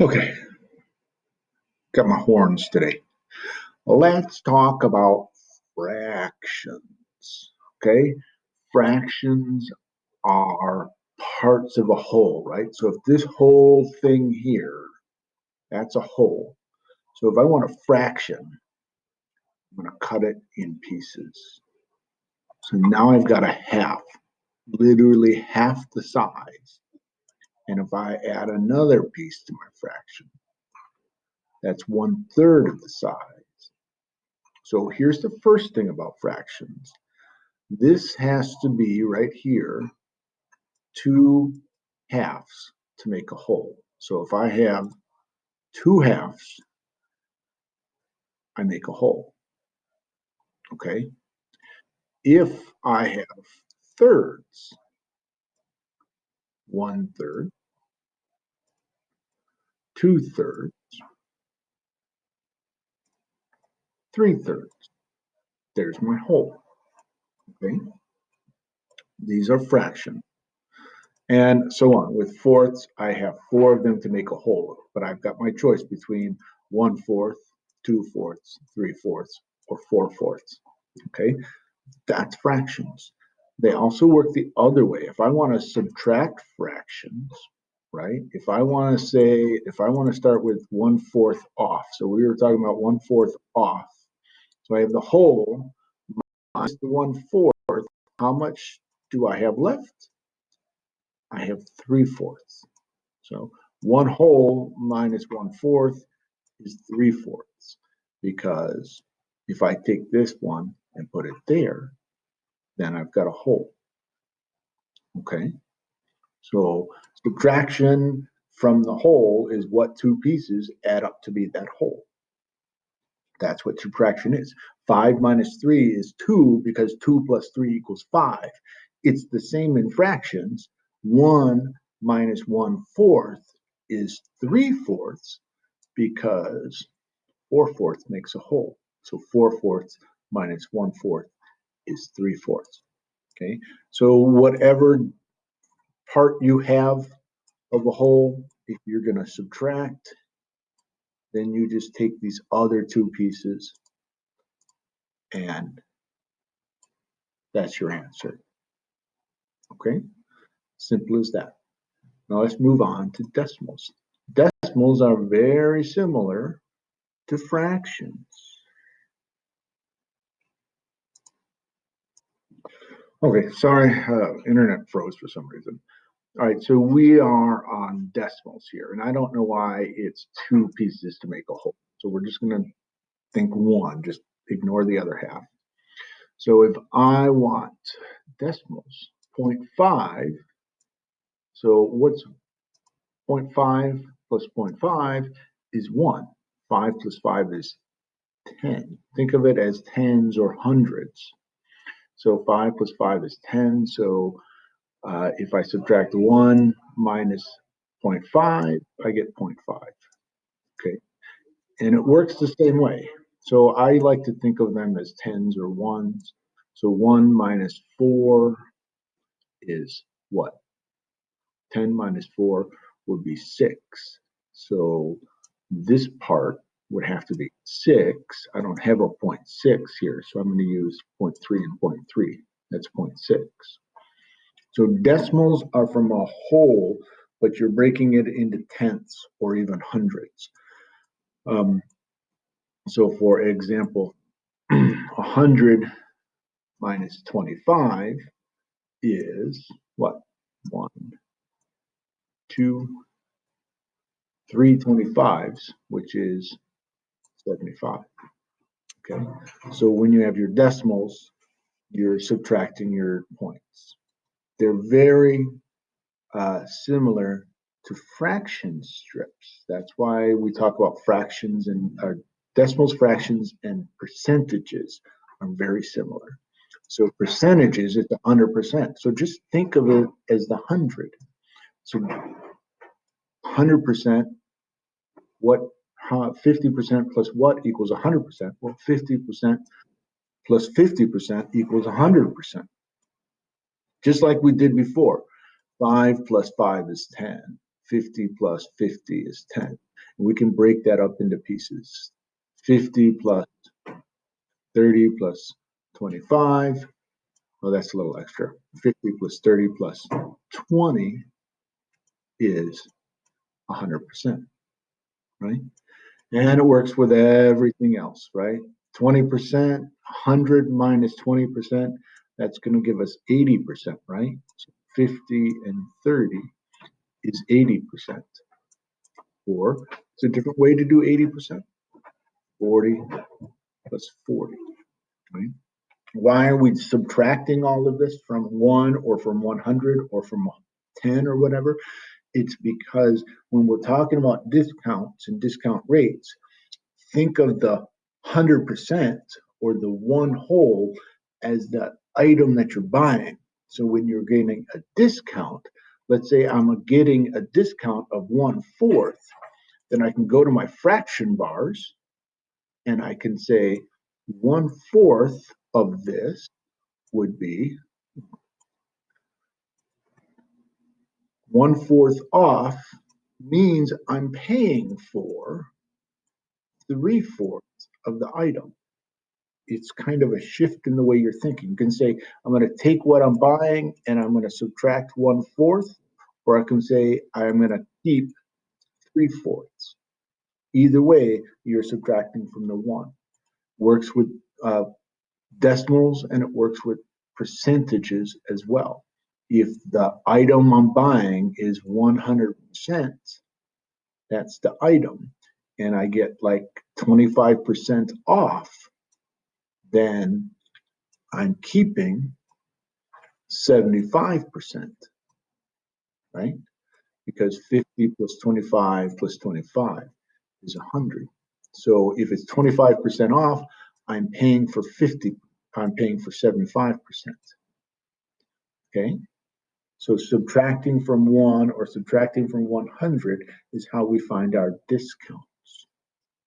Okay, got my horns today. Let's talk about fractions. Okay, fractions are parts of a whole, right? So if this whole thing here, that's a whole. So if I want a fraction, I'm going to cut it in pieces. So now I've got a half, literally half the size. And if I add another piece to my fraction, that's one third of the size. So here's the first thing about fractions. This has to be right here, two halves to make a whole. So if I have two halves, I make a whole. Okay. If I have thirds, one third, two thirds, three thirds. There's my whole. Okay. These are fractions. And so on. With fourths, I have four of them to make a whole, but I've got my choice between one fourth, two fourths, three fourths, or four fourths. Okay. That's fractions. They also work the other way. If I want to subtract fractions, right? If I want to say, if I want to start with one fourth off, so we were talking about one fourth off. So I have the whole minus the one fourth. How much do I have left? I have three fourths. So one whole minus one fourth is three fourths because if I take this one and put it there, then I've got a whole. Okay. So subtraction from the whole is what two pieces add up to be that whole. That's what subtraction is. 5 minus 3 is 2 because 2 plus 3 equals 5. It's the same in fractions. 1 minus 1 fourth is 3 fourths because 4 fourths makes a whole. So 4 fourths minus 1 fourth is 3 fourths. Okay, so whatever part you have of a whole, if you're going to subtract, then you just take these other two pieces and that's your answer. Okay, simple as that. Now let's move on to decimals. Decimals are very similar to fractions. Okay, sorry, uh, internet froze for some reason. All right, so we are on decimals here, and I don't know why it's two pieces to make a whole. So we're just going to think one, just ignore the other half. So if I want decimals, 0.5, so what's 0.5 plus 0.5 is 1. 5 plus 5 is 10. Think of it as tens or hundreds. So 5 plus 5 is 10. So uh, if I subtract 1 minus 0.5, I get 0.5. Okay. And it works the same way. So I like to think of them as tens or ones. So 1 minus 4 is what? 10 minus 4 would be 6. So this part would have to be 6. I don't have a 0.6 here, so I'm going to use 0.3 and 0.3. That's 0.6. So decimals are from a whole, but you're breaking it into tenths or even hundreds. Um, so for example, 100 minus 25 is what? One, two, three 25s, which is 75. Okay, so when you have your decimals, you're subtracting your points. They're very uh, similar to fraction strips. That's why we talk about fractions and uh, decimals, fractions, and percentages are very similar. So percentages is the 100%. So just think of it as the 100. So 100%, what 50% plus what equals 100%? Well, 50% plus 50% equals 100% just like we did before. 5 plus 5 is 10. 50 plus 50 is 10. And we can break that up into pieces. 50 plus 30 plus 25. Well, that's a little extra. 50 plus 30 plus 20 is 100%, right? And it works with everything else, right? 20%, 100 minus 20%, that's going to give us 80%, right? So 50 and 30 is 80%. Or it's a different way to do 80%. 40 plus 40, right? Why are we subtracting all of this from 1 or from 100 or from 10 or whatever? It's because when we're talking about discounts and discount rates, think of the 100% or the one whole as the item that you're buying. So when you're getting a discount, let's say I'm getting a discount of one fourth, then I can go to my fraction bars and I can say one fourth of this would be one fourth off means I'm paying for three fourths of the item. It's kind of a shift in the way you're thinking. You can say, I'm going to take what I'm buying and I'm going to subtract one fourth, or I can say, I'm going to keep three fourths. Either way, you're subtracting from the one. Works with uh, decimals and it works with percentages as well. If the item I'm buying is 100%, that's the item, and I get like 25% off, then I'm keeping 75%, right? Because 50 plus 25 plus 25 is 100. So if it's 25% off, I'm paying for 50, I'm paying for 75%. Okay? So subtracting from 1 or subtracting from 100 is how we find our discount.